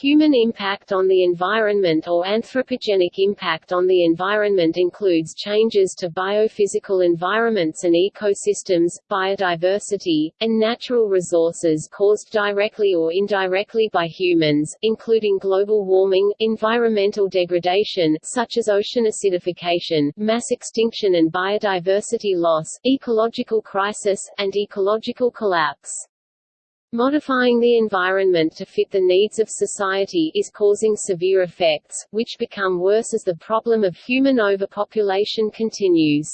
Human impact on the environment or anthropogenic impact on the environment includes changes to biophysical environments and ecosystems, biodiversity, and natural resources caused directly or indirectly by humans, including global warming, environmental degradation such as ocean acidification, mass extinction and biodiversity loss, ecological crisis, and ecological collapse. Modifying the environment to fit the needs of society is causing severe effects, which become worse as the problem of human overpopulation continues.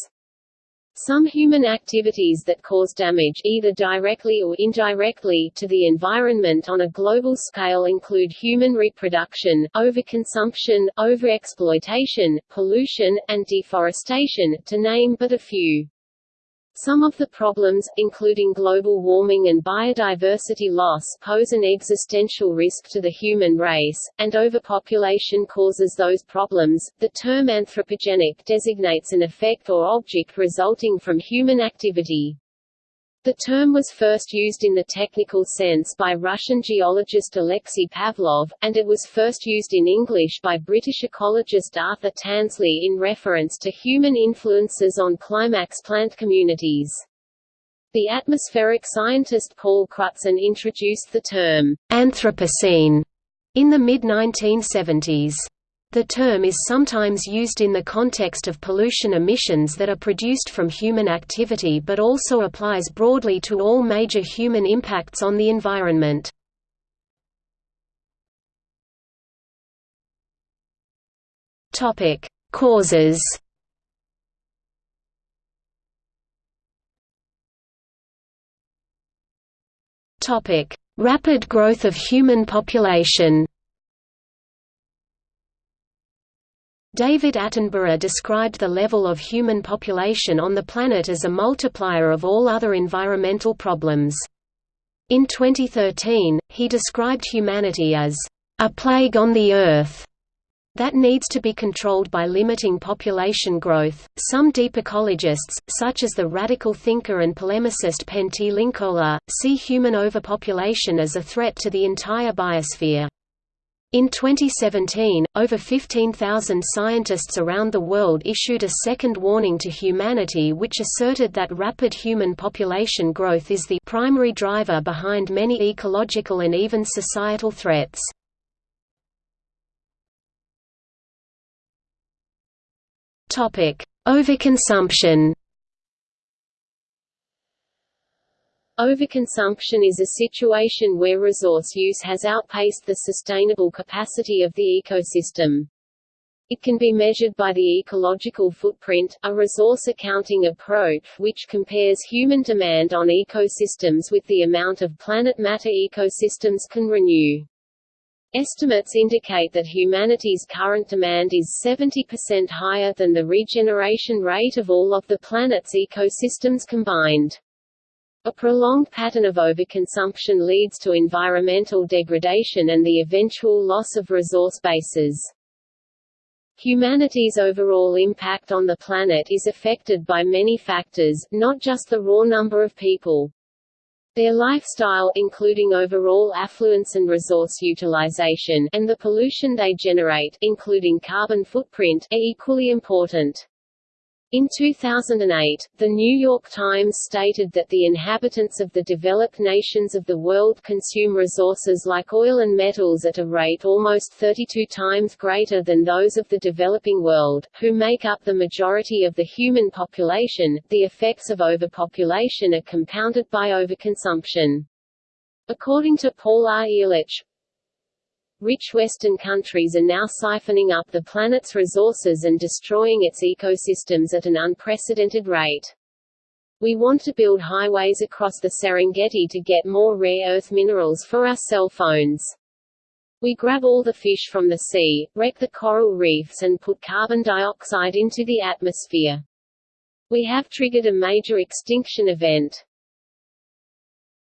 Some human activities that cause damage either directly or indirectly to the environment on a global scale include human reproduction, overconsumption, overexploitation, pollution, and deforestation, to name but a few. Some of the problems, including global warming and biodiversity loss pose an existential risk to the human race, and overpopulation causes those problems. The term anthropogenic designates an effect or object resulting from human activity. The term was first used in the technical sense by Russian geologist Alexei Pavlov, and it was first used in English by British ecologist Arthur Tansley in reference to human influences on climax plant communities. The atmospheric scientist Paul Crutzen introduced the term Anthropocene in the mid-1970s. The term is sometimes used in the context of pollution emissions that are produced from human activity but also applies broadly to all major human impacts on the environment. Causes Rapid growth of human population David Attenborough described the level of human population on the planet as a multiplier of all other environmental problems. In 2013, he described humanity as a plague on the Earth that needs to be controlled by limiting population growth. Some deep ecologists, such as the radical thinker and polemicist Pentti Linkola, see human overpopulation as a threat to the entire biosphere. In 2017, over 15,000 scientists around the world issued a second warning to humanity which asserted that rapid human population growth is the primary driver behind many ecological and even societal threats. Overconsumption Overconsumption is a situation where resource use has outpaced the sustainable capacity of the ecosystem. It can be measured by the ecological footprint, a resource accounting approach which compares human demand on ecosystems with the amount of planet matter ecosystems can renew. Estimates indicate that humanity's current demand is 70% higher than the regeneration rate of all of the planet's ecosystems combined. A prolonged pattern of overconsumption leads to environmental degradation and the eventual loss of resource bases. Humanity's overall impact on the planet is affected by many factors, not just the raw number of people. Their lifestyle including overall affluence and resource utilization and the pollution they generate including carbon footprint are equally important. In 2008, The New York Times stated that the inhabitants of the developed nations of the world consume resources like oil and metals at a rate almost 32 times greater than those of the developing world, who make up the majority of the human population. The effects of overpopulation are compounded by overconsumption. According to Paul R. Ehrlich, Rich Western countries are now siphoning up the planet's resources and destroying its ecosystems at an unprecedented rate. We want to build highways across the Serengeti to get more rare earth minerals for our cell phones. We grab all the fish from the sea, wreck the coral reefs and put carbon dioxide into the atmosphere. We have triggered a major extinction event.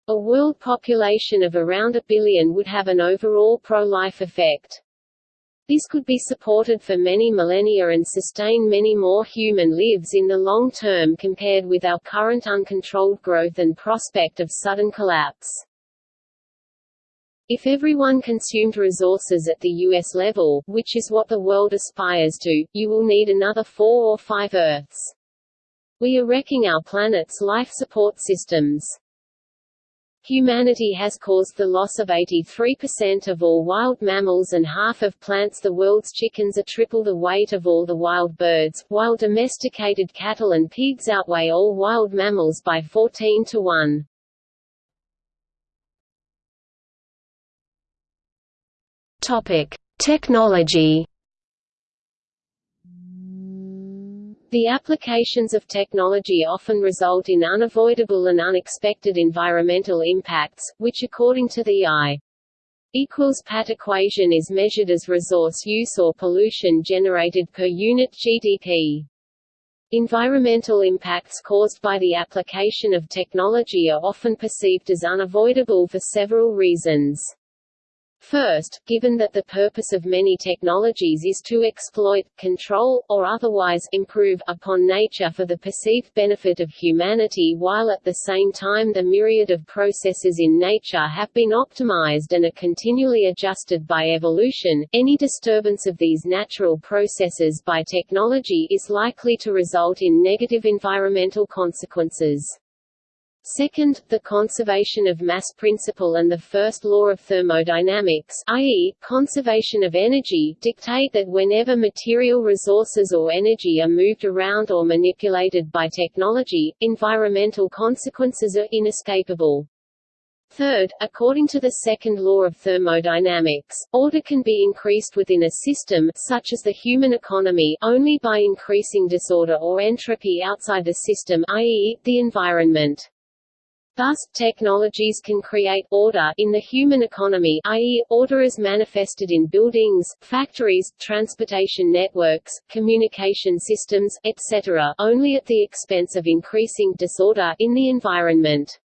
A world population of around a billion would have an overall pro-life effect. This could be supported for many millennia and sustain many more human lives in the long term compared with our current uncontrolled growth and prospect of sudden collapse. If everyone consumed resources at the U.S. level, which is what the world aspires to, you will need another four or five Earths. We are wrecking our planet's life support systems. Humanity has caused the loss of 83% of all wild mammals and half of plants. The world's chickens are triple the weight of all the wild birds, while domesticated cattle and pigs outweigh all wild mammals by 14 to 1. Topic: Technology. The applications of technology often result in unavoidable and unexpected environmental impacts, which according to the I equals PAT equation is measured as resource use or pollution generated per unit GDP. Environmental impacts caused by the application of technology are often perceived as unavoidable for several reasons. First, given that the purpose of many technologies is to exploit, control, or otherwise improve upon nature for the perceived benefit of humanity while at the same time the myriad of processes in nature have been optimized and are continually adjusted by evolution, any disturbance of these natural processes by technology is likely to result in negative environmental consequences. Second, the conservation of mass principle and the first law of thermodynamics i.e., conservation of energy dictate that whenever material resources or energy are moved around or manipulated by technology, environmental consequences are inescapable. Third, according to the second law of thermodynamics, order can be increased within a system such as the human economy only by increasing disorder or entropy outside the system i.e., the environment. Thus, technologies can create order in the human economy i.e., order as manifested in buildings, factories, transportation networks, communication systems, etc., only at the expense of increasing disorder in the environment.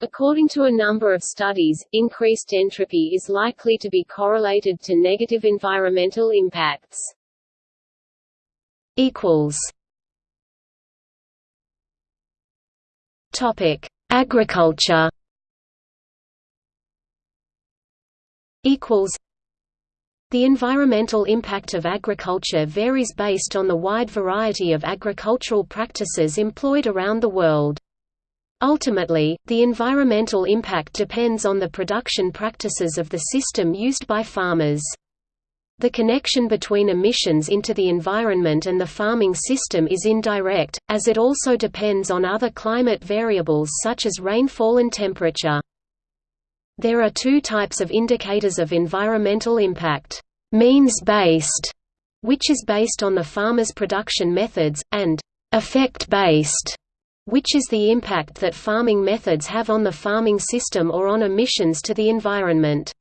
According to a number of studies, increased entropy is likely to be correlated to negative environmental impacts. Topic Agriculture equals the environmental impact of agriculture varies based on the wide variety of agricultural practices employed around the world. Ultimately, the environmental impact depends on the production practices of the system used by farmers. The connection between emissions into the environment and the farming system is indirect, as it also depends on other climate variables such as rainfall and temperature. There are two types of indicators of environmental impact, means-based, which is based on the farmer's production methods, and effect-based, which is the impact that farming methods have on the farming system or on emissions to the environment.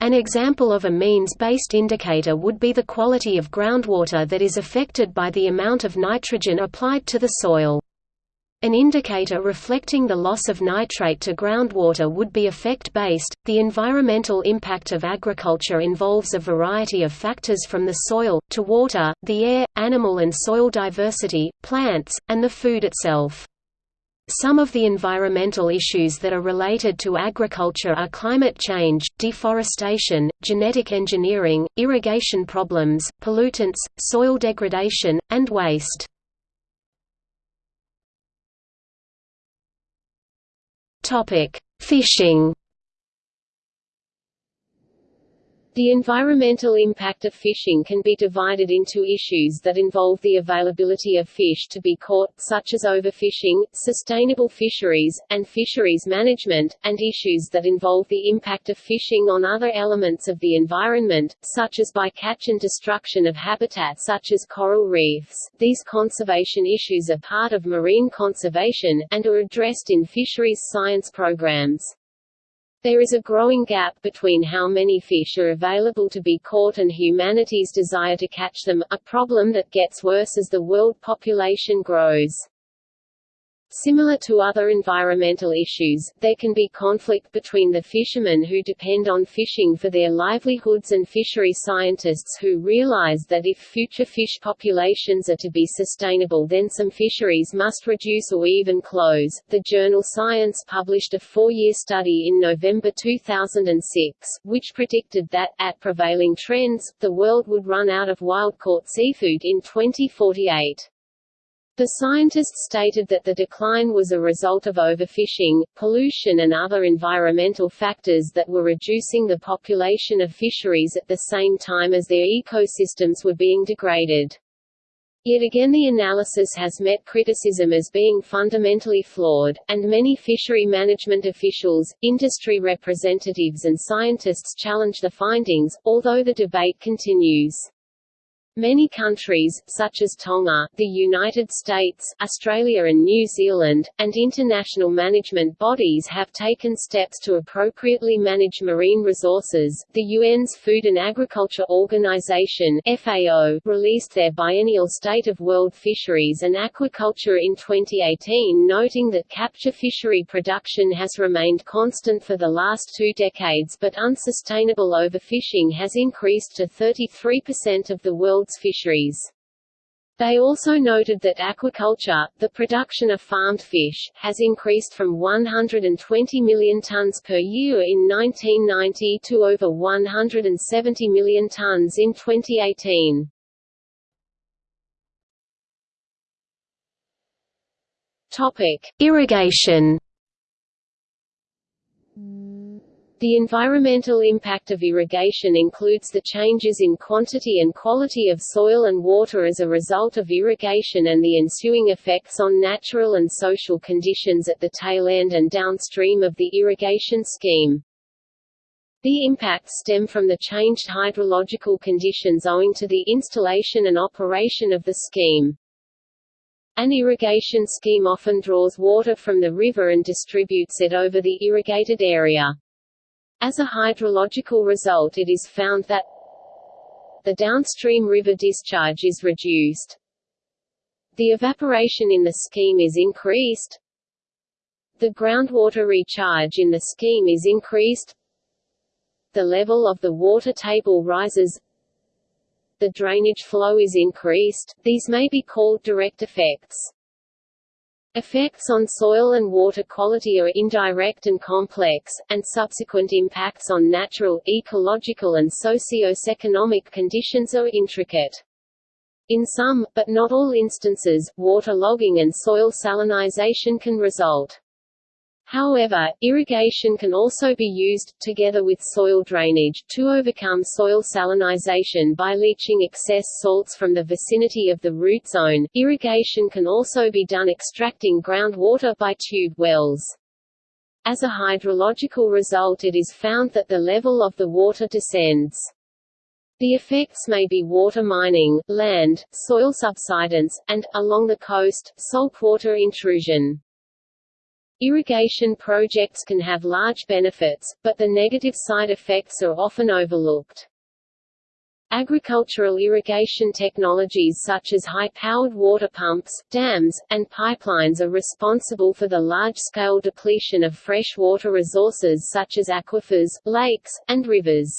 An example of a means-based indicator would be the quality of groundwater that is affected by the amount of nitrogen applied to the soil. An indicator reflecting the loss of nitrate to groundwater would be effect-based. The environmental impact of agriculture involves a variety of factors from the soil, to water, the air, animal and soil diversity, plants, and the food itself. Some of the environmental issues that are related to agriculture are climate change, deforestation, genetic engineering, irrigation problems, pollutants, soil degradation, and waste. Fishing The environmental impact of fishing can be divided into issues that involve the availability of fish to be caught, such as overfishing, sustainable fisheries, and fisheries management, and issues that involve the impact of fishing on other elements of the environment, such as bycatch and destruction of habitat such as coral reefs. These conservation issues are part of marine conservation, and are addressed in fisheries science programs. There is a growing gap between how many fish are available to be caught and humanity's desire to catch them, a problem that gets worse as the world population grows. Similar to other environmental issues, there can be conflict between the fishermen who depend on fishing for their livelihoods and fishery scientists who realize that if future fish populations are to be sustainable then some fisheries must reduce or even close. The journal Science published a four-year study in November 2006, which predicted that, at prevailing trends, the world would run out of wild-caught seafood in 2048. The scientists stated that the decline was a result of overfishing, pollution and other environmental factors that were reducing the population of fisheries at the same time as their ecosystems were being degraded. Yet again the analysis has met criticism as being fundamentally flawed, and many fishery management officials, industry representatives and scientists challenge the findings, although the debate continues. Many countries, such as Tonga, the United States, Australia and New Zealand, and international management bodies have taken steps to appropriately manage marine resources. The UN's Food and Agriculture Organization (FAO) released their biennial State of World Fisheries and Aquaculture in 2018, noting that capture fishery production has remained constant for the last two decades but unsustainable overfishing has increased to 33% of the world's world's fisheries. They also noted that aquaculture, the production of farmed fish, has increased from 120 million tons per year in 1990 to over 170 million tons in 2018. Topic: Irrigation The environmental impact of irrigation includes the changes in quantity and quality of soil and water as a result of irrigation and the ensuing effects on natural and social conditions at the tail end and downstream of the irrigation scheme. The impacts stem from the changed hydrological conditions owing to the installation and operation of the scheme. An irrigation scheme often draws water from the river and distributes it over the irrigated area. As a hydrological result it is found that the downstream river discharge is reduced, the evaporation in the scheme is increased, the groundwater recharge in the scheme is increased, the level of the water table rises, the drainage flow is increased, these may be called direct effects. Effects on soil and water quality are indirect and complex, and subsequent impacts on natural, ecological and socio-economic conditions are intricate. In some, but not all instances, water logging and soil salinization can result. However, irrigation can also be used, together with soil drainage, to overcome soil salinization by leaching excess salts from the vicinity of the root zone. Irrigation can also be done extracting groundwater by tube wells. As a hydrological result it is found that the level of the water descends. The effects may be water mining, land, soil subsidence, and, along the coast, saltwater intrusion. Irrigation projects can have large benefits, but the negative side effects are often overlooked. Agricultural irrigation technologies such as high-powered water pumps, dams, and pipelines are responsible for the large-scale depletion of fresh water resources such as aquifers, lakes, and rivers.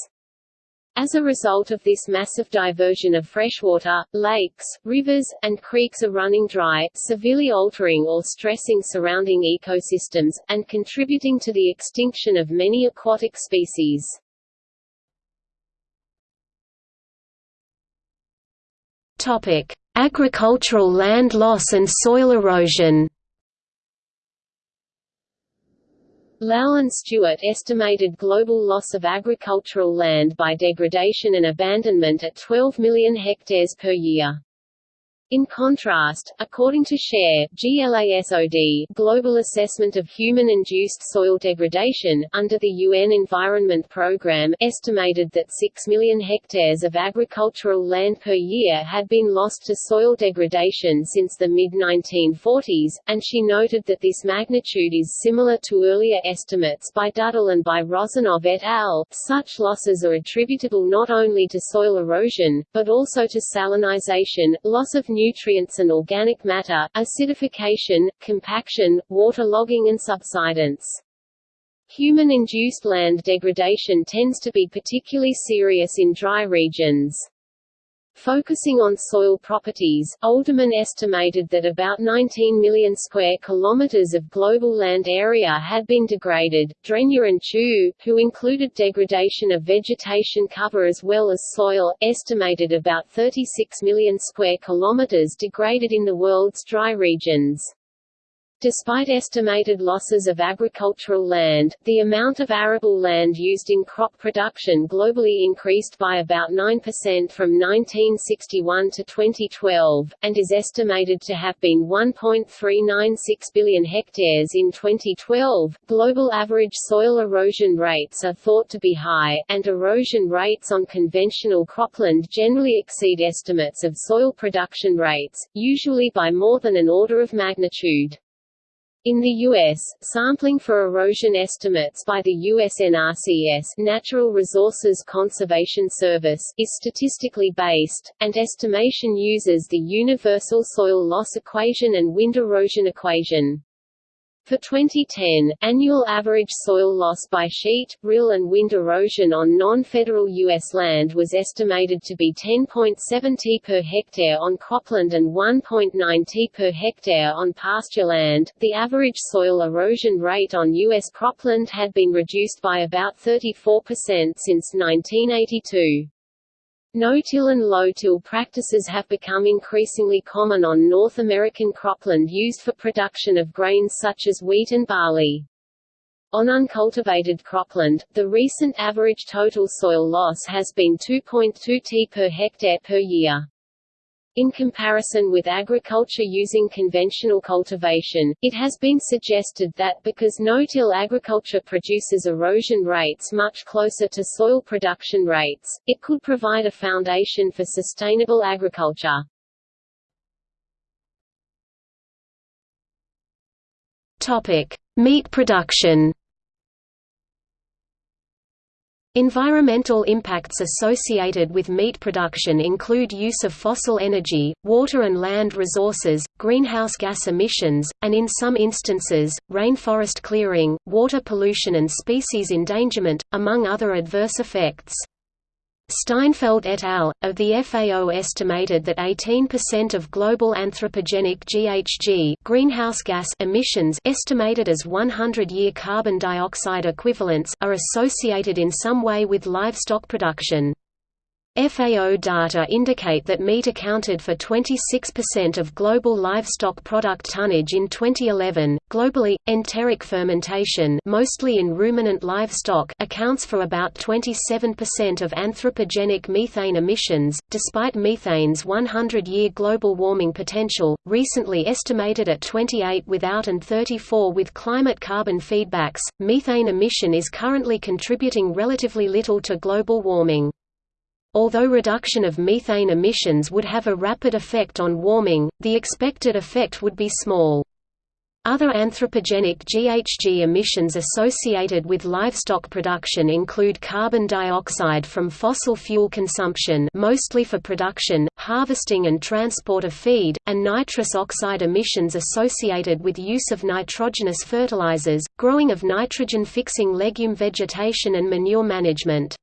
As a result of this massive diversion of freshwater, lakes, rivers, and creeks are running dry, severely altering or stressing surrounding ecosystems, and contributing to the extinction of many aquatic species. Agricultural land loss and soil erosion. Lal and Stewart estimated global loss of agricultural land by degradation and abandonment at 12 million hectares per year. In contrast, according to Scherr GLASOD Global Assessment of Human-Induced Soil Degradation, under the UN Environment Programme estimated that 6 million hectares of agricultural land per year had been lost to soil degradation since the mid-1940s, and she noted that this magnitude is similar to earlier estimates by Dudal and by Rozanov et al. Such losses are attributable not only to soil erosion, but also to salinization, loss of nutrients and organic matter, acidification, compaction, water logging and subsidence. Human-induced land degradation tends to be particularly serious in dry regions. Focusing on soil properties, Oldeman estimated that about 19 million square kilometers of global land area had been degraded. Dregne and Chou, who included degradation of vegetation cover as well as soil, estimated about 36 million square kilometers degraded in the world's dry regions. Despite estimated losses of agricultural land, the amount of arable land used in crop production globally increased by about 9% from 1961 to 2012, and is estimated to have been 1.396 billion hectares in 2012. Global average soil erosion rates are thought to be high, and erosion rates on conventional cropland generally exceed estimates of soil production rates, usually by more than an order of magnitude. In the U.S., sampling for erosion estimates by the USNRCS Natural Resources Conservation Service is statistically based, and estimation uses the Universal Soil Loss Equation and Wind Erosion Equation. For 2010, annual average soil loss by sheet, rill and wind erosion on non-federal U.S. land was estimated to be 10.7 t per hectare on cropland and 1.9 t per hectare on pasture land. The average soil erosion rate on U.S. cropland had been reduced by about 34% since 1982. No-till and low-till practices have become increasingly common on North American cropland used for production of grains such as wheat and barley. On uncultivated cropland, the recent average total soil loss has been 2.2 t per hectare per year. In comparison with agriculture using conventional cultivation, it has been suggested that because no-till agriculture produces erosion rates much closer to soil production rates, it could provide a foundation for sustainable agriculture. Topic: Meat production. Environmental impacts associated with meat production include use of fossil energy, water and land resources, greenhouse gas emissions, and in some instances, rainforest clearing, water pollution and species endangerment, among other adverse effects. Steinfeld et al. of the FAO estimated that 18% of global anthropogenic GHG greenhouse gas emissions estimated as 100-year carbon dioxide equivalents are associated in some way with livestock production. FAO data indicate that meat accounted for 26% of global livestock product tonnage in 2011. Globally, enteric fermentation, mostly in ruminant livestock, accounts for about 27% of anthropogenic methane emissions. Despite methane's 100-year global warming potential, recently estimated at 28 without and 34 with climate carbon feedbacks, methane emission is currently contributing relatively little to global warming. Although reduction of methane emissions would have a rapid effect on warming, the expected effect would be small. Other anthropogenic GHG emissions associated with livestock production include carbon dioxide from fossil fuel consumption mostly for production, harvesting and transport of feed, and nitrous oxide emissions associated with use of nitrogenous fertilizers, growing of nitrogen-fixing legume vegetation and manure management.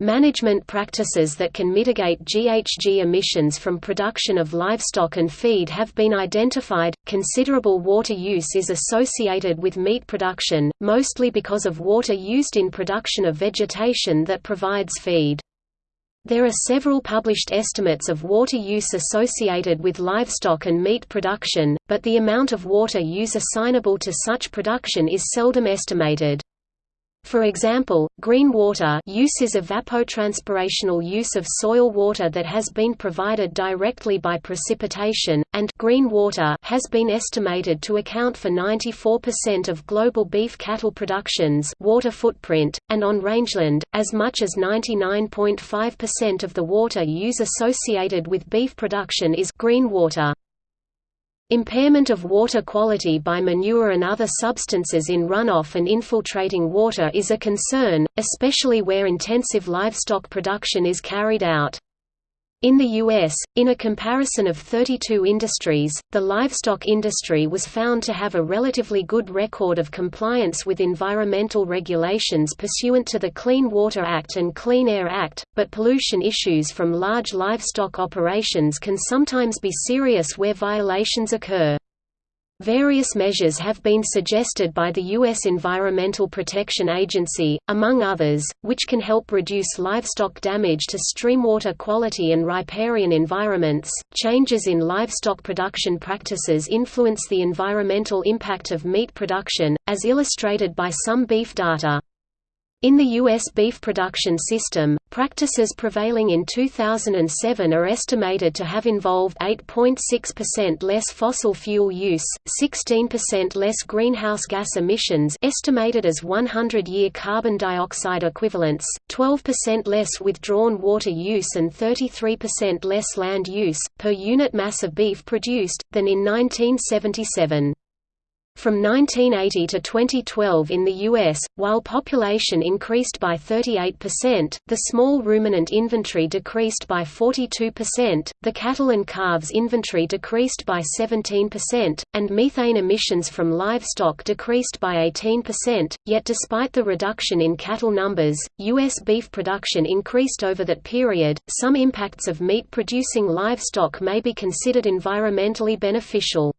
Management practices that can mitigate GHG emissions from production of livestock and feed have been identified. Considerable water use is associated with meat production, mostly because of water used in production of vegetation that provides feed. There are several published estimates of water use associated with livestock and meat production, but the amount of water use assignable to such production is seldom estimated. For example, green water use is evapotranspirational use of soil water that has been provided directly by precipitation, and green water has been estimated to account for 94% of global beef cattle production's water footprint, and on rangeland, as much as 99.5% of the water use associated with beef production is green water. Impairment of water quality by manure and other substances in runoff and infiltrating water is a concern, especially where intensive livestock production is carried out. In the U.S., in a comparison of 32 industries, the livestock industry was found to have a relatively good record of compliance with environmental regulations pursuant to the Clean Water Act and Clean Air Act, but pollution issues from large livestock operations can sometimes be serious where violations occur. Various measures have been suggested by the U.S. Environmental Protection Agency, among others, which can help reduce livestock damage to streamwater quality and riparian environments. Changes in livestock production practices influence the environmental impact of meat production, as illustrated by some beef data. In the U.S. beef production system, practices prevailing in 2007 are estimated to have involved 8.6% less fossil fuel use, 16% less greenhouse gas emissions estimated as 100-year carbon dioxide equivalents, 12% less withdrawn water use and 33% less land use, per unit mass of beef produced, than in 1977. From 1980 to 2012 in the U.S., while population increased by 38%, the small ruminant inventory decreased by 42%, the cattle and calves inventory decreased by 17%, and methane emissions from livestock decreased by 18%, yet despite the reduction in cattle numbers, U.S. beef production increased over that period. Some impacts of meat producing livestock may be considered environmentally beneficial.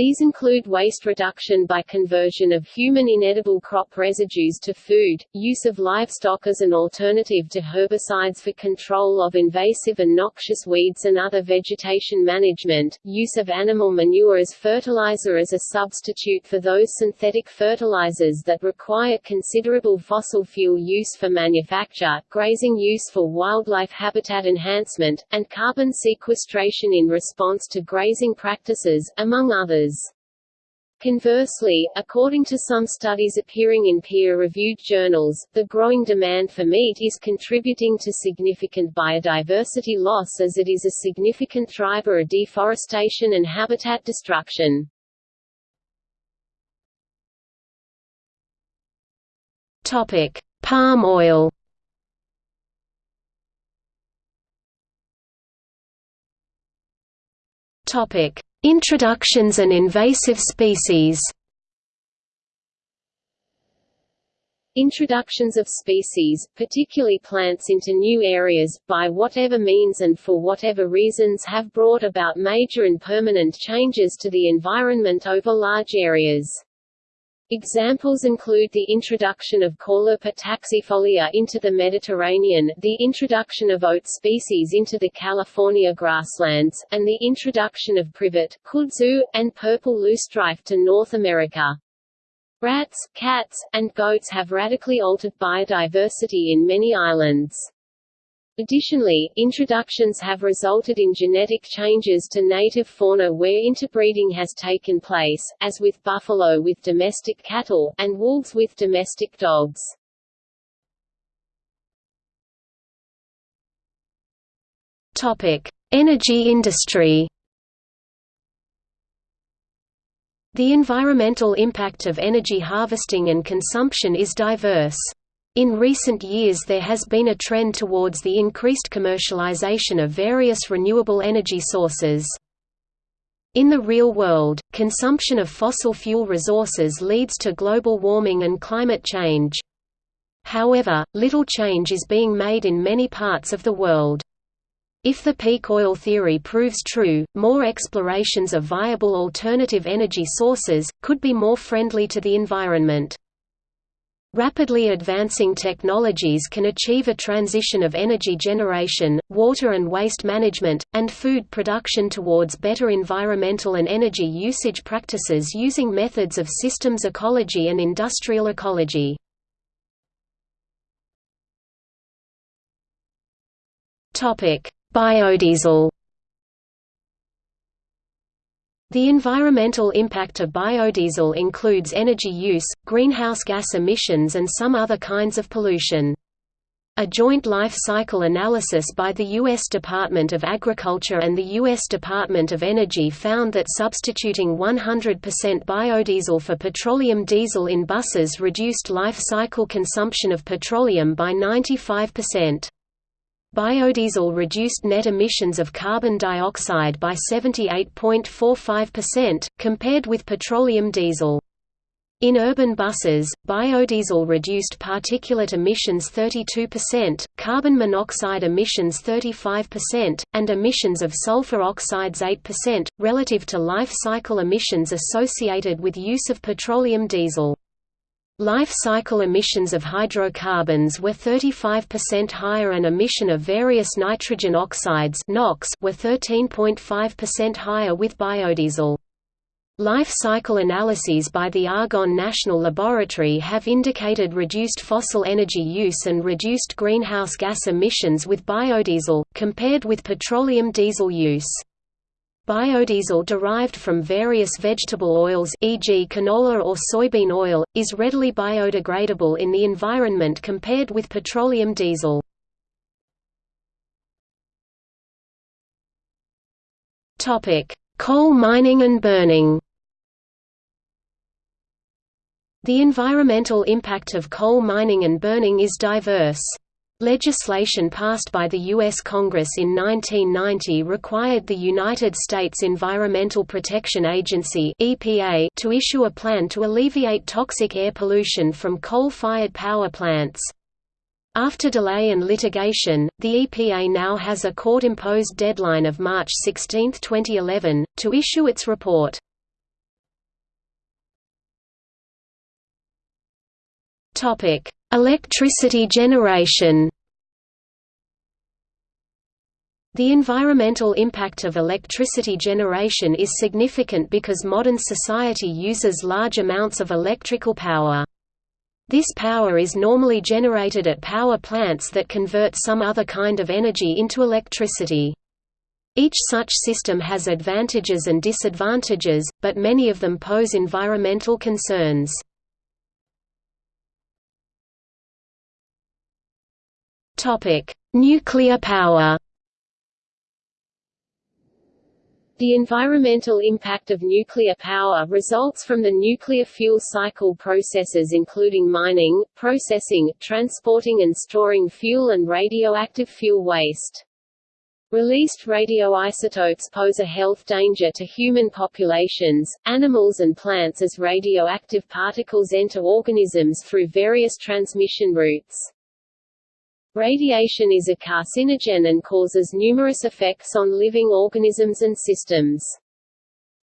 These include waste reduction by conversion of human inedible crop residues to food, use of livestock as an alternative to herbicides for control of invasive and noxious weeds and other vegetation management, use of animal manure as fertilizer as a substitute for those synthetic fertilizers that require considerable fossil fuel use for manufacture, grazing use for wildlife habitat enhancement, and carbon sequestration in response to grazing practices, among others Conversely, according to some studies appearing in peer-reviewed journals, the growing demand for meat is contributing to significant biodiversity loss as it is a significant driver of deforestation and habitat destruction. Topic: Palm oil. Topic: Introductions and invasive species Introductions of species, particularly plants into new areas, by whatever means and for whatever reasons have brought about major and permanent changes to the environment over large areas. Examples include the introduction of Caulerpa taxifolia into the Mediterranean, the introduction of oat species into the California grasslands, and the introduction of privet, kudzu, and purple loosestrife to North America. Rats, cats, and goats have radically altered biodiversity in many islands. Additionally, introductions have resulted in genetic changes to native fauna where interbreeding has taken place, as with buffalo with domestic cattle, and wolves with domestic dogs. Energy industry. The environmental impact of energy harvesting and consumption is diverse. In recent years there has been a trend towards the increased commercialization of various renewable energy sources. In the real world, consumption of fossil fuel resources leads to global warming and climate change. However, little change is being made in many parts of the world. If the peak oil theory proves true, more explorations of viable alternative energy sources, could be more friendly to the environment. Rapidly advancing technologies can achieve a transition of energy generation, water and waste management, and food production towards better environmental and energy usage practices using methods of systems ecology and industrial ecology. Biodiesel the environmental impact of biodiesel includes energy use, greenhouse gas emissions and some other kinds of pollution. A joint life cycle analysis by the U.S. Department of Agriculture and the U.S. Department of Energy found that substituting 100% biodiesel for petroleum diesel in buses reduced life cycle consumption of petroleum by 95%. Biodiesel reduced net emissions of carbon dioxide by 78.45%, compared with petroleum diesel. In urban buses, biodiesel reduced particulate emissions 32%, carbon monoxide emissions 35%, and emissions of sulfur oxides 8%, relative to life cycle emissions associated with use of petroleum diesel. Life cycle emissions of hydrocarbons were 35% higher and emission of various nitrogen oxides NOx were 13.5% higher with biodiesel. Life cycle analyses by the Argonne National Laboratory have indicated reduced fossil energy use and reduced greenhouse gas emissions with biodiesel, compared with petroleum diesel use. Biodiesel derived from various vegetable oils e.g. canola or soybean oil, is readily biodegradable in the environment compared with petroleum diesel. Coal mining and burning the environmental impact of coal mining and burning is diverse. Legislation passed by the U.S. Congress in 1990 required the United States Environmental Protection Agency (EPA) to issue a plan to alleviate toxic air pollution from coal-fired power plants. After delay and litigation, the EPA now has a court-imposed deadline of March 16, 2011, to issue its report. Topic: Electricity generation. The environmental impact of electricity generation is significant because modern society uses large amounts of electrical power. This power is normally generated at power plants that convert some other kind of energy into electricity. Each such system has advantages and disadvantages, but many of them pose environmental concerns. Topic: Nuclear power. The environmental impact of nuclear power results from the nuclear fuel cycle processes including mining, processing, transporting and storing fuel and radioactive fuel waste. Released radioisotopes pose a health danger to human populations, animals and plants as radioactive particles enter organisms through various transmission routes. Radiation is a carcinogen and causes numerous effects on living organisms and systems.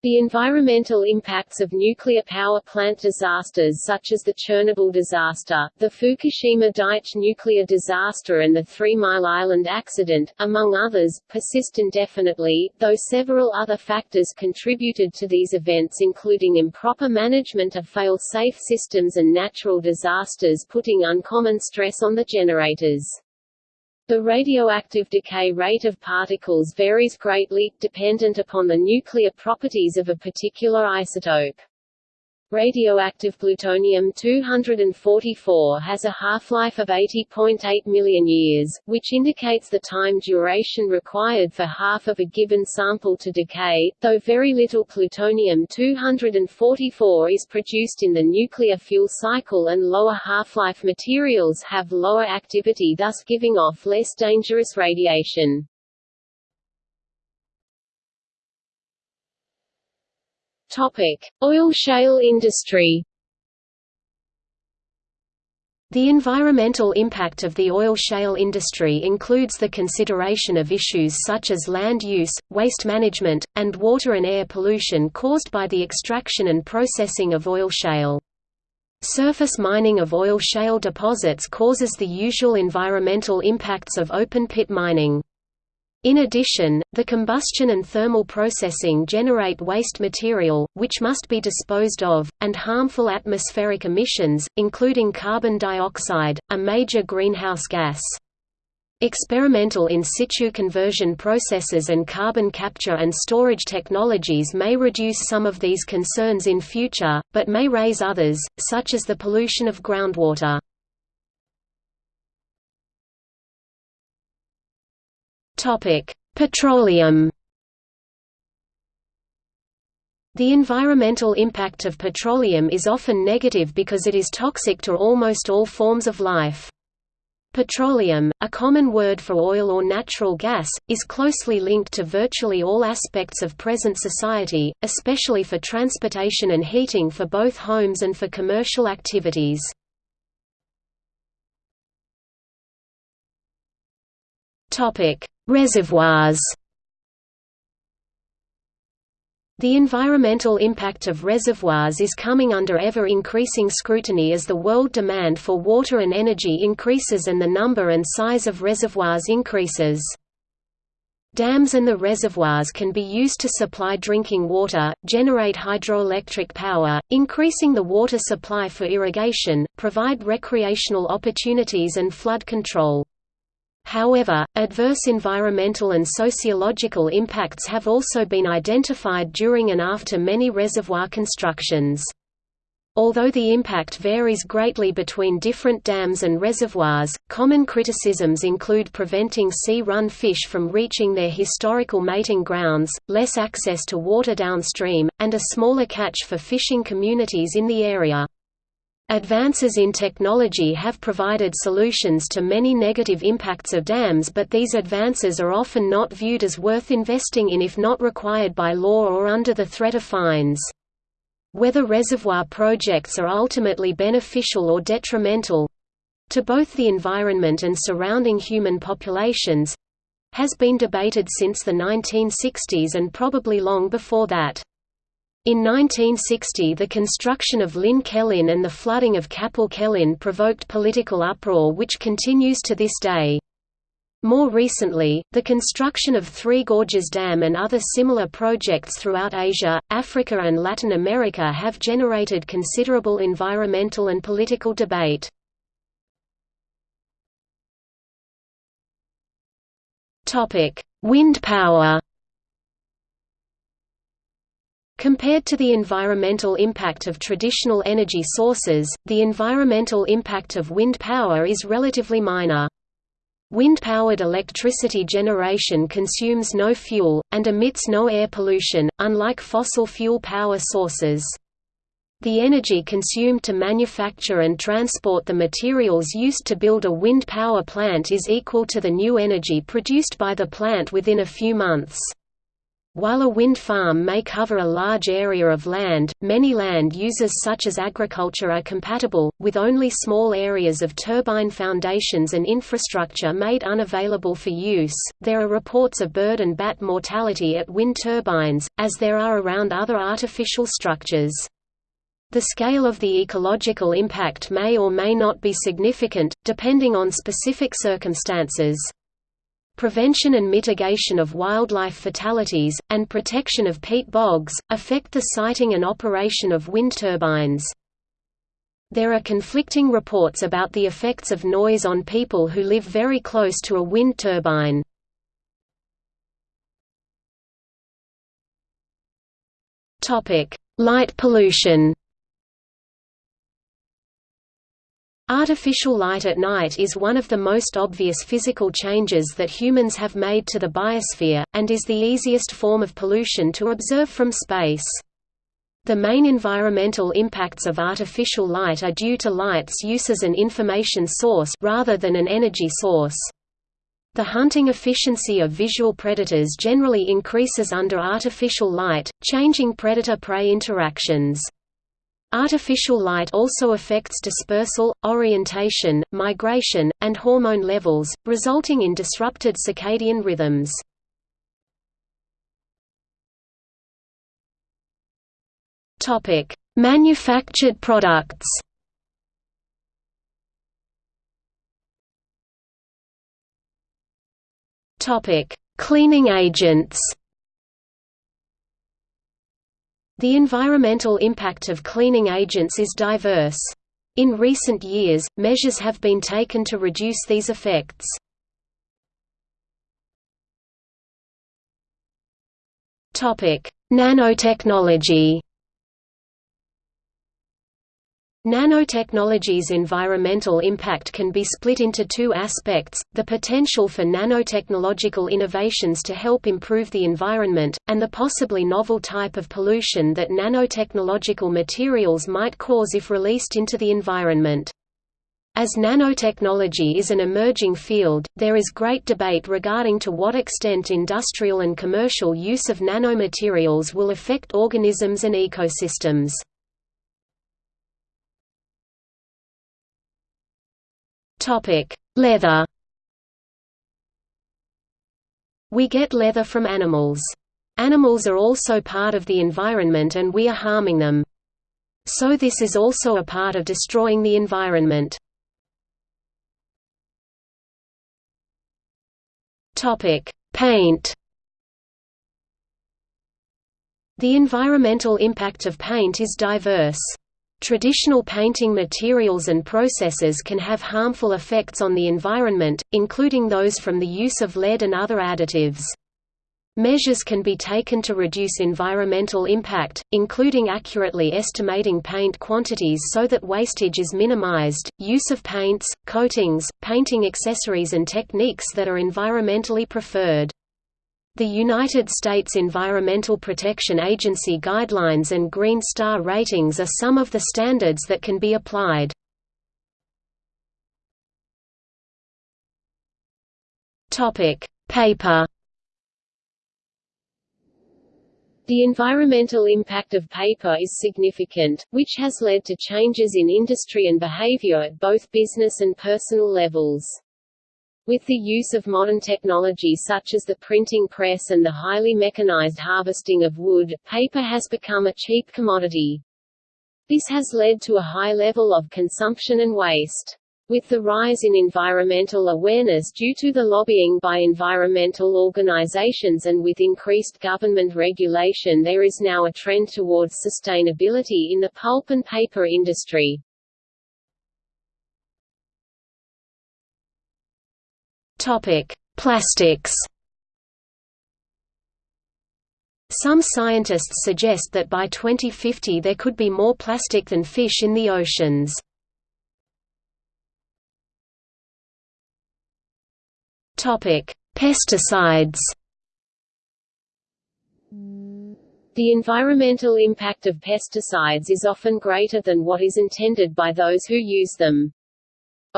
The environmental impacts of nuclear power plant disasters such as the Chernobyl disaster, the Fukushima Daiichi nuclear disaster and the Three Mile Island accident, among others, persist indefinitely, though several other factors contributed to these events including improper management of fail-safe systems and natural disasters putting uncommon stress on the generators. The radioactive decay rate of particles varies greatly, dependent upon the nuclear properties of a particular isotope. Radioactive plutonium-244 has a half-life of 80.8 million years, which indicates the time duration required for half of a given sample to decay, though very little plutonium-244 is produced in the nuclear fuel cycle and lower half-life materials have lower activity thus giving off less dangerous radiation. Topic: Oil shale industry. The environmental impact of the oil shale industry includes the consideration of issues such as land use, waste management, and water and air pollution caused by the extraction and processing of oil shale. Surface mining of oil shale deposits causes the usual environmental impacts of open-pit mining. In addition, the combustion and thermal processing generate waste material, which must be disposed of, and harmful atmospheric emissions, including carbon dioxide, a major greenhouse gas. Experimental in situ conversion processes and carbon capture and storage technologies may reduce some of these concerns in future, but may raise others, such as the pollution of groundwater. Petroleum. The environmental impact of petroleum is often negative because it is toxic to almost all forms of life. Petroleum, a common word for oil or natural gas, is closely linked to virtually all aspects of present society, especially for transportation and heating for both homes and for commercial activities. Reservoirs the environmental impact of reservoirs is coming under ever-increasing scrutiny as the world demand for water and energy increases and the number and size of reservoirs increases. Dams and the reservoirs can be used to supply drinking water, generate hydroelectric power, increasing the water supply for irrigation, provide recreational opportunities and flood control. However, adverse environmental and sociological impacts have also been identified during and after many reservoir constructions. Although the impact varies greatly between different dams and reservoirs, common criticisms include preventing sea-run fish from reaching their historical mating grounds, less access to water downstream, and a smaller catch for fishing communities in the area. Advances in technology have provided solutions to many negative impacts of dams but these advances are often not viewed as worth investing in if not required by law or under the threat of fines. Whether reservoir projects are ultimately beneficial or detrimental—to both the environment and surrounding human populations—has been debated since the 1960s and probably long before that. In 1960 the construction of Llyn Celyn and the flooding of Capel Celyn provoked political uproar which continues to this day. More recently, the construction of Three Gorges Dam and other similar projects throughout Asia, Africa and Latin America have generated considerable environmental and political debate. Wind power Compared to the environmental impact of traditional energy sources, the environmental impact of wind power is relatively minor. Wind-powered electricity generation consumes no fuel, and emits no air pollution, unlike fossil fuel power sources. The energy consumed to manufacture and transport the materials used to build a wind power plant is equal to the new energy produced by the plant within a few months. While a wind farm may cover a large area of land, many land uses such as agriculture are compatible, with only small areas of turbine foundations and infrastructure made unavailable for use. There are reports of bird and bat mortality at wind turbines, as there are around other artificial structures. The scale of the ecological impact may or may not be significant, depending on specific circumstances prevention and mitigation of wildlife fatalities, and protection of peat bogs, affect the siting and operation of wind turbines. There are conflicting reports about the effects of noise on people who live very close to a wind turbine. Light pollution Artificial light at night is one of the most obvious physical changes that humans have made to the biosphere, and is the easiest form of pollution to observe from space. The main environmental impacts of artificial light are due to light's use as an information source rather than an energy source. The hunting efficiency of visual predators generally increases under artificial light, changing predator-prey interactions. Artificial light also affects dispersal, orientation, migration, and hormone levels, resulting in disrupted circadian rhythms. Manufactured products Cleaning agents the environmental impact of cleaning agents is diverse. In recent years, measures have been taken to reduce these effects. Nanotechnology Nanotechnology's environmental impact can be split into two aspects, the potential for nanotechnological innovations to help improve the environment, and the possibly novel type of pollution that nanotechnological materials might cause if released into the environment. As nanotechnology is an emerging field, there is great debate regarding to what extent industrial and commercial use of nanomaterials will affect organisms and ecosystems. Leather We get leather from animals. Animals are also part of the environment and we are harming them. So this is also a part of destroying the environment. Topic: Paint. The environmental impact of paint is diverse. Traditional painting materials and processes can have harmful effects on the environment, including those from the use of lead and other additives. Measures can be taken to reduce environmental impact, including accurately estimating paint quantities so that wastage is minimized, use of paints, coatings, painting accessories and techniques that are environmentally preferred. The United States Environmental Protection Agency guidelines and Green Star ratings are some of the standards that can be applied. Paper The environmental impact of paper is significant, which has led to changes in industry and behavior at both business and personal levels. With the use of modern technology such as the printing press and the highly mechanized harvesting of wood, paper has become a cheap commodity. This has led to a high level of consumption and waste. With the rise in environmental awareness due to the lobbying by environmental organizations and with increased government regulation there is now a trend towards sustainability in the pulp and paper industry. Topic: Plastics. Some scientists suggest that by 2050 there could be more plastic than fish in the oceans. Topic: Pesticides. The environmental impact of pesticides is often greater than what is intended by those who use them.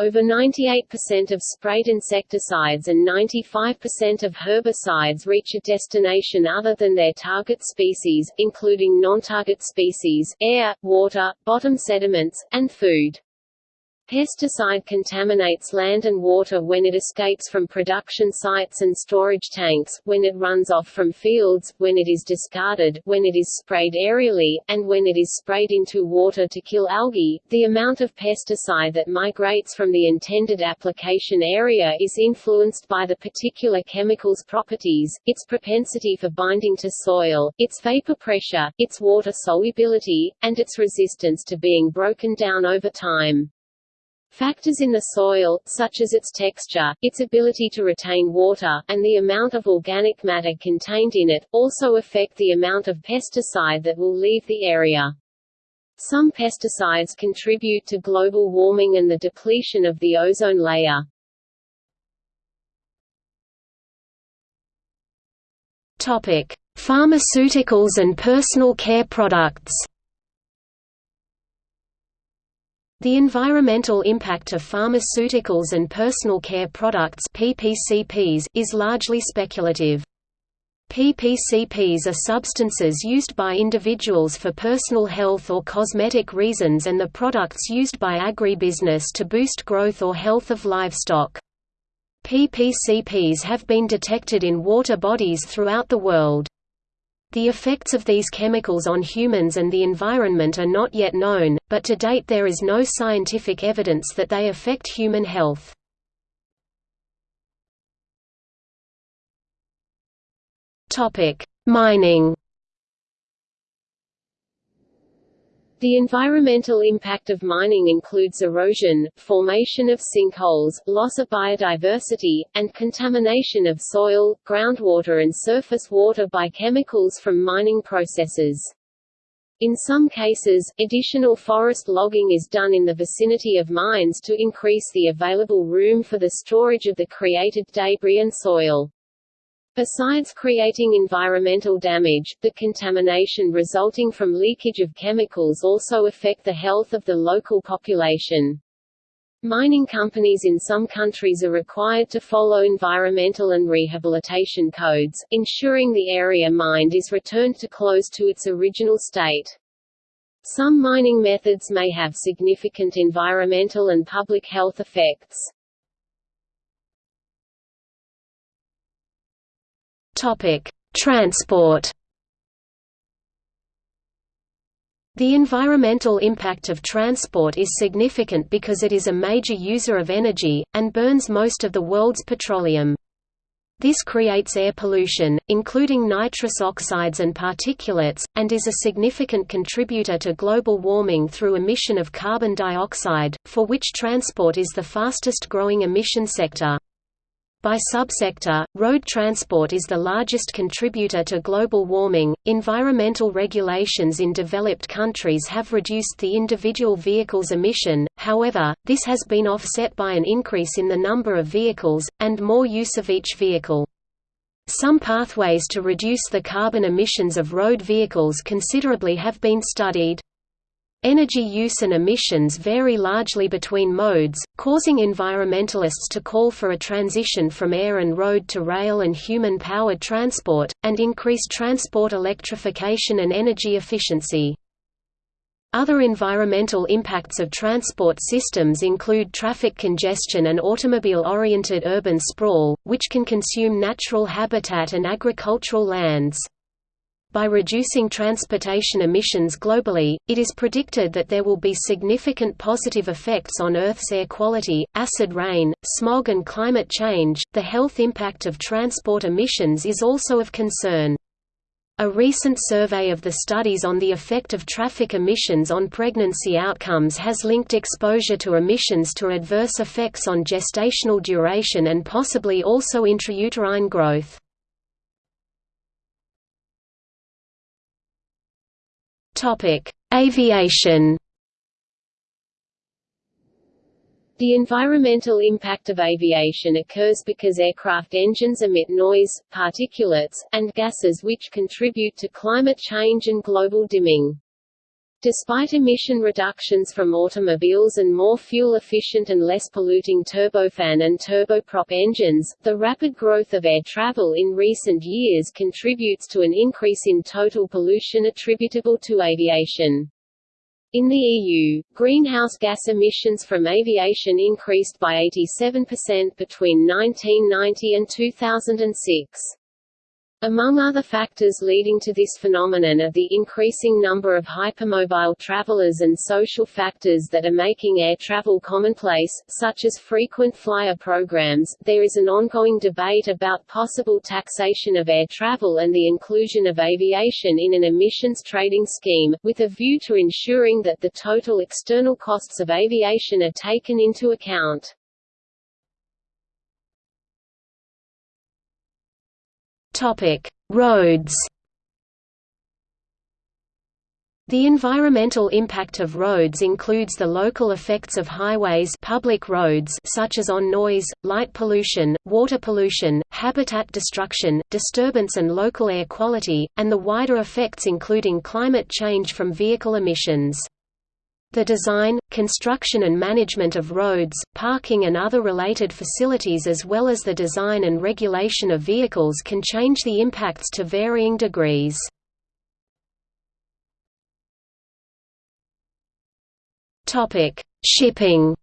Over 98% of sprayed insecticides and 95% of herbicides reach a destination other than their target species, including non-target species, air, water, bottom sediments, and food. Pesticide contaminates land and water when it escapes from production sites and storage tanks, when it runs off from fields, when it is discarded, when it is sprayed aerially, and when it is sprayed into water to kill algae. The amount of pesticide that migrates from the intended application area is influenced by the particular chemical's properties, its propensity for binding to soil, its vapor pressure, its water solubility, and its resistance to being broken down over time. Factors in the soil, such as its texture, its ability to retain water, and the amount of organic matter contained in it, also affect the amount of pesticide that will leave the area. Some pesticides contribute to global warming and the depletion of the ozone layer. Topic: Pharmaceuticals and personal care products. The environmental impact of pharmaceuticals and personal care products PPCPs is largely speculative. PPCPs are substances used by individuals for personal health or cosmetic reasons and the products used by agribusiness to boost growth or health of livestock. PPCPs have been detected in water bodies throughout the world. The effects of these chemicals on humans and the environment are not yet known, but to date there is no scientific evidence that they affect human health. Mining The environmental impact of mining includes erosion, formation of sinkholes, loss of biodiversity, and contamination of soil, groundwater and surface water by chemicals from mining processes. In some cases, additional forest logging is done in the vicinity of mines to increase the available room for the storage of the created debris and soil. Besides creating environmental damage, the contamination resulting from leakage of chemicals also affect the health of the local population. Mining companies in some countries are required to follow environmental and rehabilitation codes, ensuring the area mined is returned to close to its original state. Some mining methods may have significant environmental and public health effects. Topic: Transport. The environmental impact of transport is significant because it is a major user of energy, and burns most of the world's petroleum. This creates air pollution, including nitrous oxides and particulates, and is a significant contributor to global warming through emission of carbon dioxide, for which transport is the fastest growing emission sector. By subsector, road transport is the largest contributor to global warming. Environmental regulations in developed countries have reduced the individual vehicle's emission, however, this has been offset by an increase in the number of vehicles, and more use of each vehicle. Some pathways to reduce the carbon emissions of road vehicles considerably have been studied. Energy use and emissions vary largely between modes, causing environmentalists to call for a transition from air and road to rail and human-powered transport, and increased transport electrification and energy efficiency. Other environmental impacts of transport systems include traffic congestion and automobile-oriented urban sprawl, which can consume natural habitat and agricultural lands. By reducing transportation emissions globally, it is predicted that there will be significant positive effects on Earth's air quality, acid rain, smog, and climate change. The health impact of transport emissions is also of concern. A recent survey of the studies on the effect of traffic emissions on pregnancy outcomes has linked exposure to emissions to adverse effects on gestational duration and possibly also intrauterine growth. Topic: Aviation. The environmental impact of aviation occurs because aircraft engines emit noise, particulates, and gases which contribute to climate change and global dimming. Despite emission reductions from automobiles and more fuel-efficient and less polluting turbofan and turboprop engines, the rapid growth of air travel in recent years contributes to an increase in total pollution attributable to aviation. In the EU, greenhouse gas emissions from aviation increased by 87% between 1990 and 2006. Among other factors leading to this phenomenon are the increasing number of hypermobile travelers and social factors that are making air travel commonplace, such as frequent flyer programs. There is an ongoing debate about possible taxation of air travel and the inclusion of aviation in an emissions trading scheme, with a view to ensuring that the total external costs of aviation are taken into account. Roads. The environmental impact of roads includes the local effects of highways public roads such as on noise, light pollution, water pollution, habitat destruction, disturbance and local air quality, and the wider effects including climate change from vehicle emissions. The design, construction and management of roads, parking and other related facilities as well as the design and regulation of vehicles can change the impacts to varying degrees. Shipping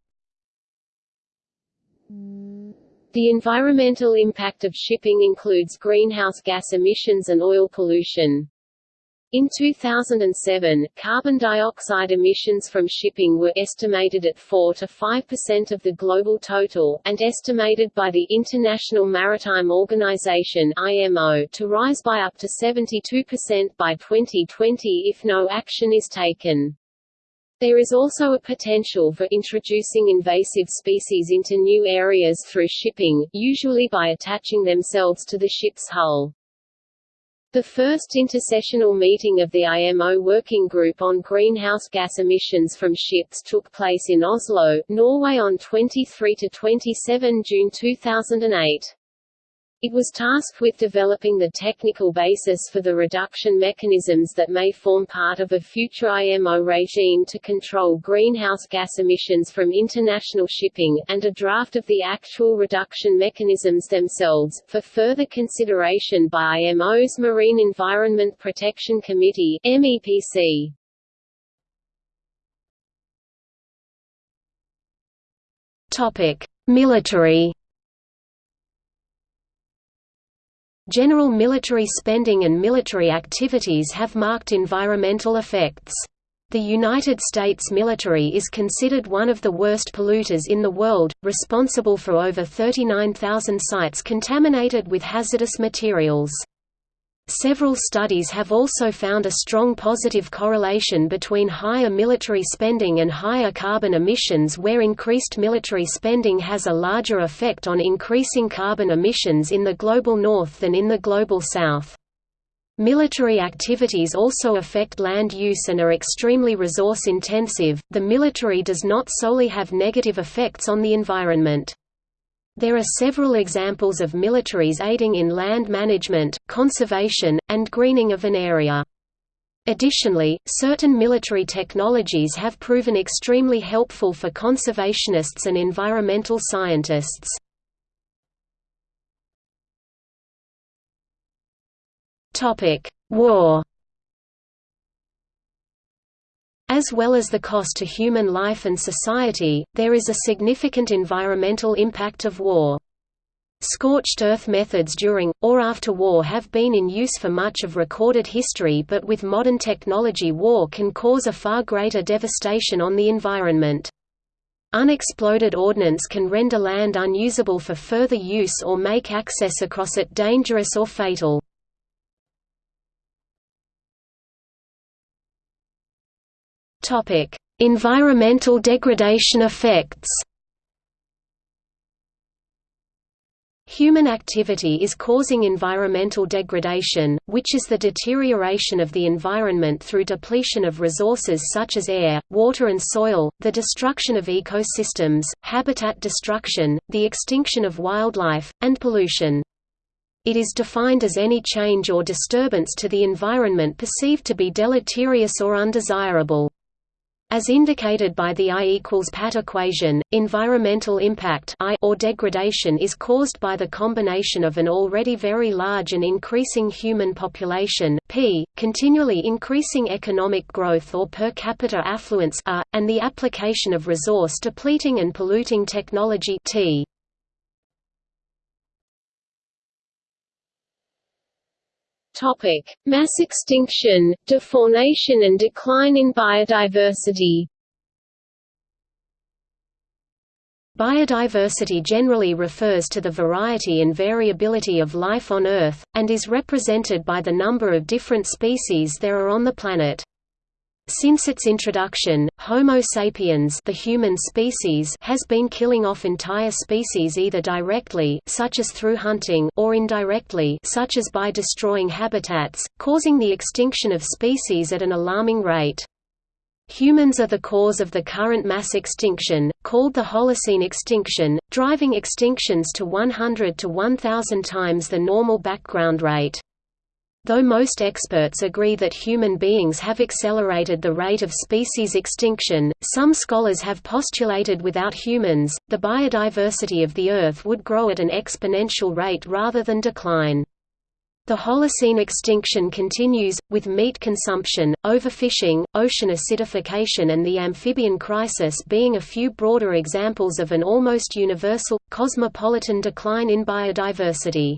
The environmental impact of shipping includes greenhouse gas emissions and oil pollution. In 2007, carbon dioxide emissions from shipping were estimated at 4 to 5% of the global total, and estimated by the International Maritime Organization (IMO) to rise by up to 72% by 2020 if no action is taken. There is also a potential for introducing invasive species into new areas through shipping, usually by attaching themselves to the ship's hull. The first intersessional meeting of the IMO Working Group on Greenhouse Gas Emissions from Ships took place in Oslo, Norway on 23–27 June 2008. It was tasked with developing the technical basis for the reduction mechanisms that may form part of a future IMO regime to control greenhouse gas emissions from international shipping, and a draft of the actual reduction mechanisms themselves, for further consideration by IMO's Marine Environment Protection Committee MEPC. Military General military spending and military activities have marked environmental effects. The United States military is considered one of the worst polluters in the world, responsible for over 39,000 sites contaminated with hazardous materials. Several studies have also found a strong positive correlation between higher military spending and higher carbon emissions where increased military spending has a larger effect on increasing carbon emissions in the global north than in the global south. Military activities also affect land use and are extremely resource intensive. The military does not solely have negative effects on the environment. There are several examples of militaries aiding in land management, conservation, and greening of an area. Additionally, certain military technologies have proven extremely helpful for conservationists and environmental scientists. War as well as the cost to human life and society, there is a significant environmental impact of war. Scorched earth methods during, or after war have been in use for much of recorded history but with modern technology war can cause a far greater devastation on the environment. Unexploded ordnance can render land unusable for further use or make access across it dangerous or fatal. Topic: Environmental degradation effects. Human activity is causing environmental degradation, which is the deterioration of the environment through depletion of resources such as air, water and soil, the destruction of ecosystems, habitat destruction, the extinction of wildlife, and pollution. It is defined as any change or disturbance to the environment perceived to be deleterious or undesirable. As indicated by the I equals PAT equation, environmental impact I or degradation is caused by the combination of an already very large and increasing human population P, continually increasing economic growth or per capita affluence R, and the application of resource depleting and polluting technology T. Topic: Mass extinction, defaunation and decline in biodiversity. Biodiversity generally refers to the variety and variability of life on Earth, and is represented by the number of different species there are on the planet. Since its introduction, Homo sapiens the human species has been killing off entire species either directly such as through hunting or indirectly such as by destroying habitats, causing the extinction of species at an alarming rate. Humans are the cause of the current mass extinction, called the Holocene extinction, driving extinctions to 100 to 1000 times the normal background rate. Though most experts agree that human beings have accelerated the rate of species extinction, some scholars have postulated without humans, the biodiversity of the Earth would grow at an exponential rate rather than decline. The Holocene extinction continues, with meat consumption, overfishing, ocean acidification and the amphibian crisis being a few broader examples of an almost universal, cosmopolitan decline in biodiversity.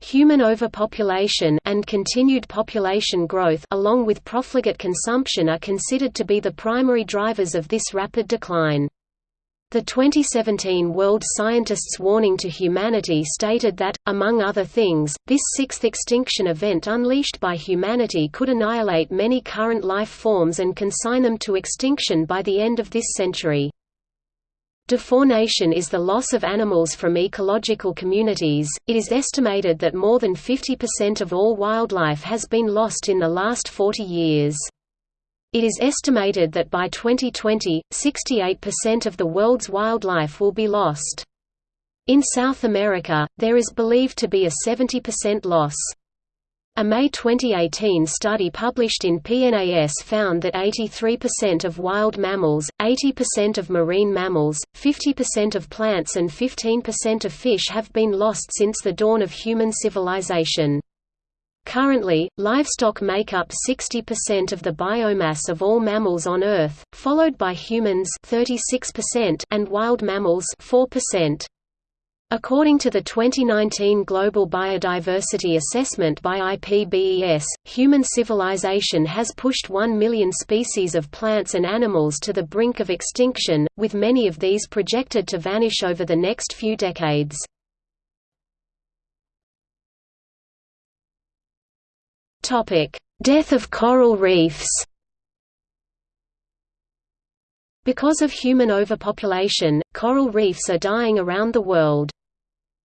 Human overpopulation and continued population growth along with profligate consumption are considered to be the primary drivers of this rapid decline. The 2017 World Scientists' Warning to Humanity stated that, among other things, this sixth extinction event unleashed by humanity could annihilate many current life forms and consign them to extinction by the end of this century. Defaunation is the loss of animals from ecological communities. It is estimated that more than 50% of all wildlife has been lost in the last 40 years. It is estimated that by 2020, 68% of the world's wildlife will be lost. In South America, there is believed to be a 70% loss. A May 2018 study published in PNAS found that 83% of wild mammals, 80% of marine mammals, 50% of plants and 15% of fish have been lost since the dawn of human civilization. Currently, livestock make up 60% of the biomass of all mammals on Earth, followed by humans 36% and wild mammals 4%. According to the 2019 Global Biodiversity Assessment by IPBES, human civilization has pushed 1 million species of plants and animals to the brink of extinction, with many of these projected to vanish over the next few decades. Death of coral reefs Because of human overpopulation, coral reefs are dying around the world.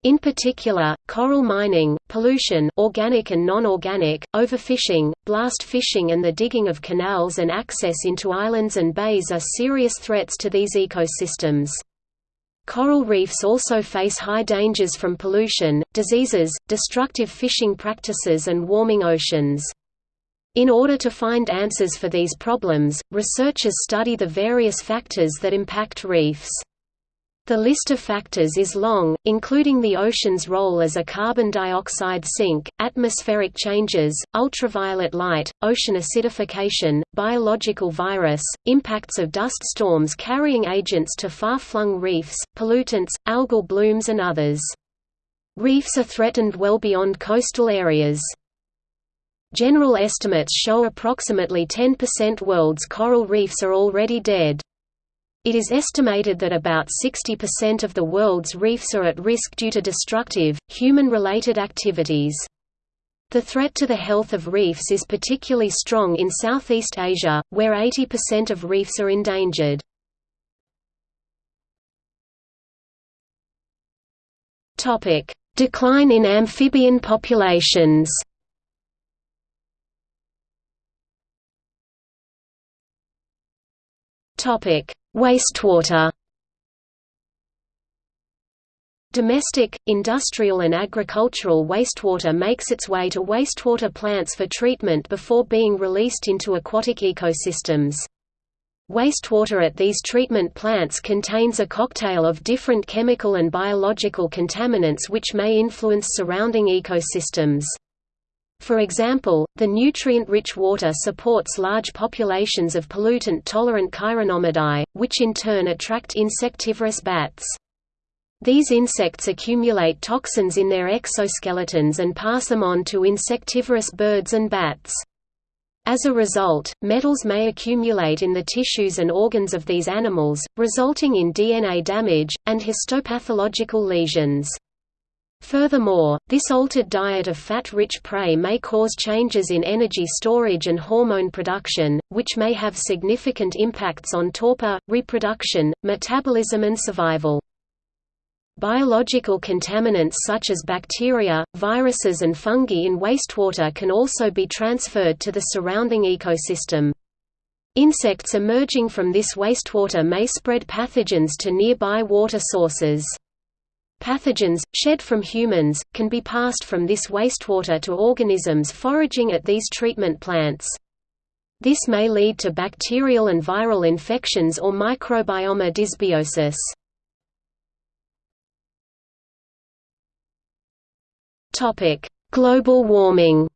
In particular, coral mining, pollution organic and non-organic, overfishing, blast fishing and the digging of canals and access into islands and bays are serious threats to these ecosystems. Coral reefs also face high dangers from pollution, diseases, destructive fishing practices and warming oceans. In order to find answers for these problems, researchers study the various factors that impact reefs. The list of factors is long, including the ocean's role as a carbon dioxide sink, atmospheric changes, ultraviolet light, ocean acidification, biological virus, impacts of dust storms carrying agents to far-flung reefs, pollutants, algal blooms and others. Reefs are threatened well beyond coastal areas. General estimates show approximately 10% world's coral reefs are already dead. It is estimated that about 60% of the world's reefs are at risk due to destructive, human-related activities. The threat to the health of reefs is particularly strong in Southeast Asia, where 80% of reefs are endangered. Decline in amphibian populations Topic: Wastewater Domestic, industrial and agricultural wastewater makes its way to wastewater plants for treatment before being released into aquatic ecosystems. Wastewater at these treatment plants contains a cocktail of different chemical and biological contaminants which may influence surrounding ecosystems. For example, the nutrient-rich water supports large populations of pollutant-tolerant Chironomidae, which in turn attract insectivorous bats. These insects accumulate toxins in their exoskeletons and pass them on to insectivorous birds and bats. As a result, metals may accumulate in the tissues and organs of these animals, resulting in DNA damage, and histopathological lesions. Furthermore, this altered diet of fat-rich prey may cause changes in energy storage and hormone production, which may have significant impacts on torpor, reproduction, metabolism and survival. Biological contaminants such as bacteria, viruses and fungi in wastewater can also be transferred to the surrounding ecosystem. Insects emerging from this wastewater may spread pathogens to nearby water sources. Pathogens, shed from humans, can be passed from this wastewater to organisms foraging at these treatment plants. This may lead to bacterial and viral infections or microbiome dysbiosis. Global warming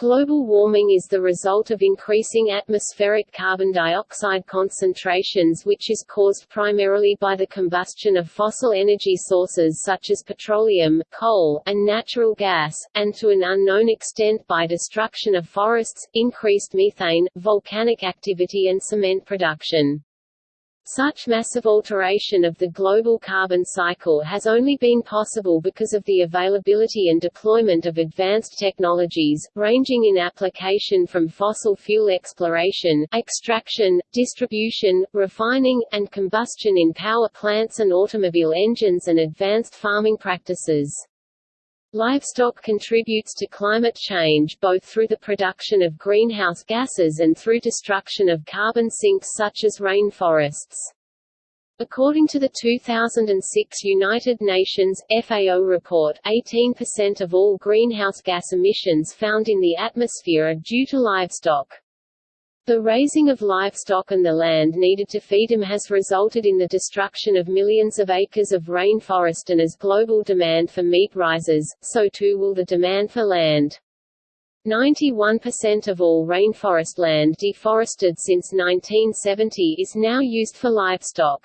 Global warming is the result of increasing atmospheric carbon dioxide concentrations which is caused primarily by the combustion of fossil energy sources such as petroleum, coal, and natural gas, and to an unknown extent by destruction of forests, increased methane, volcanic activity and cement production. Such massive alteration of the global carbon cycle has only been possible because of the availability and deployment of advanced technologies, ranging in application from fossil fuel exploration, extraction, distribution, refining, and combustion in power plants and automobile engines and advanced farming practices. Livestock contributes to climate change both through the production of greenhouse gases and through destruction of carbon sinks such as rainforests. According to the 2006 United Nations FAO report, 18% of all greenhouse gas emissions found in the atmosphere are due to livestock. The raising of livestock and the land needed to feed them has resulted in the destruction of millions of acres of rainforest and as global demand for meat rises, so too will the demand for land. 91% of all rainforest land deforested since 1970 is now used for livestock.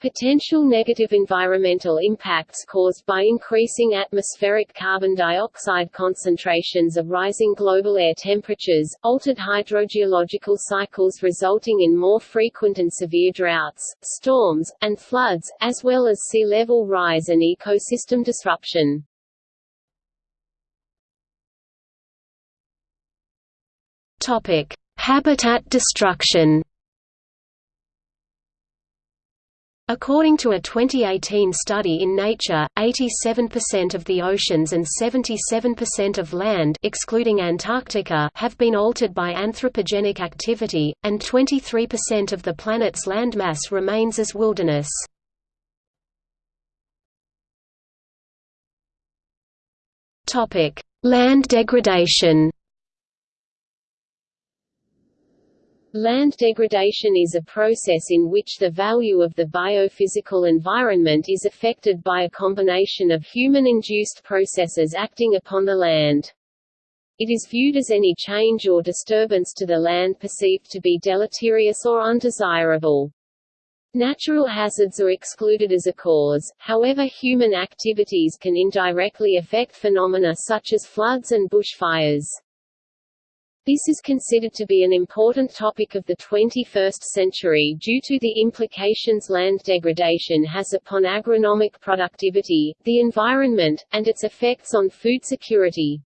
Potential negative environmental impacts caused by increasing atmospheric carbon dioxide concentrations of rising global air temperatures, altered hydrogeological cycles resulting in more frequent and severe droughts, storms, and floods, as well as sea level rise and ecosystem disruption. Habitat destruction. According to a 2018 study in Nature, 87% of the oceans and 77% of land excluding Antarctica have been altered by anthropogenic activity, and 23% of the planet's landmass remains as wilderness. Land degradation Land degradation is a process in which the value of the biophysical environment is affected by a combination of human-induced processes acting upon the land. It is viewed as any change or disturbance to the land perceived to be deleterious or undesirable. Natural hazards are excluded as a cause, however human activities can indirectly affect phenomena such as floods and bushfires. This is considered to be an important topic of the 21st century due to the implications land degradation has upon agronomic productivity, the environment, and its effects on food security.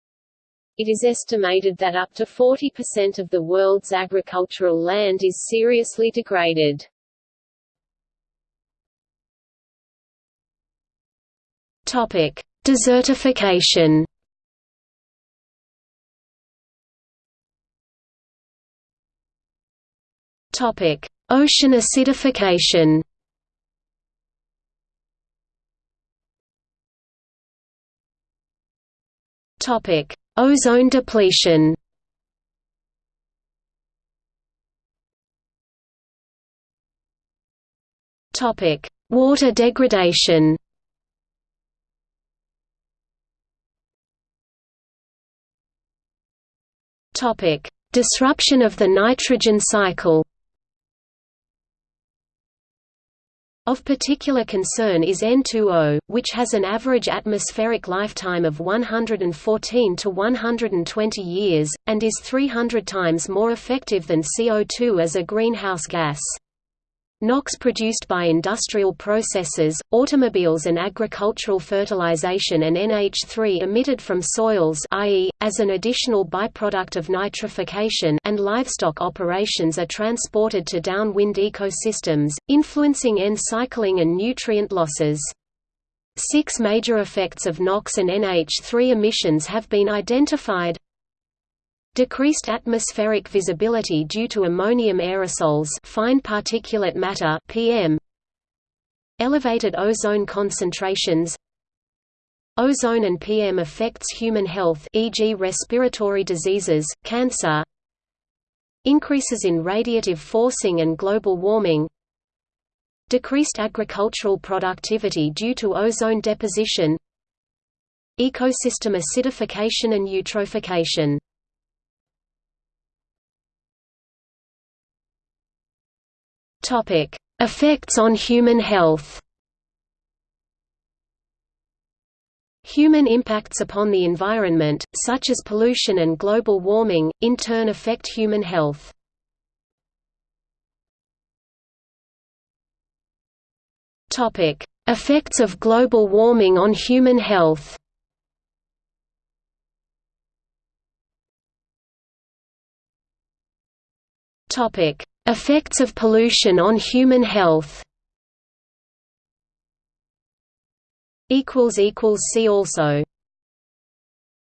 It is estimated that up to 40% of the world's agricultural land is seriously degraded. Desertification Topic: Ocean acidification. Topic: Ozone depletion. Topic: Water degradation. Topic: Disruption of the nitrogen cycle. Of particular concern is N2O, which has an average atmospheric lifetime of 114 to 120 years, and is 300 times more effective than CO2 as a greenhouse gas. NOx produced by industrial processes, automobiles and agricultural fertilization and NH3 emitted from soils i.e., as an additional byproduct of nitrification and livestock operations are transported to downwind ecosystems, influencing N-cycling and nutrient losses. Six major effects of NOx and NH3 emissions have been identified Decreased atmospheric visibility due to ammonium aerosols fine particulate matter PM Elevated ozone concentrations Ozone and PM affects human health e.g. respiratory diseases, cancer Increases in radiative forcing and global warming Decreased agricultural productivity due to ozone deposition Ecosystem acidification and eutrophication Topic: Effects on human health. Human impacts upon the environment, such as pollution and global warming, in turn affect human health. Topic: Effects of global warming on human health. Topic: Effects of pollution on human health. See also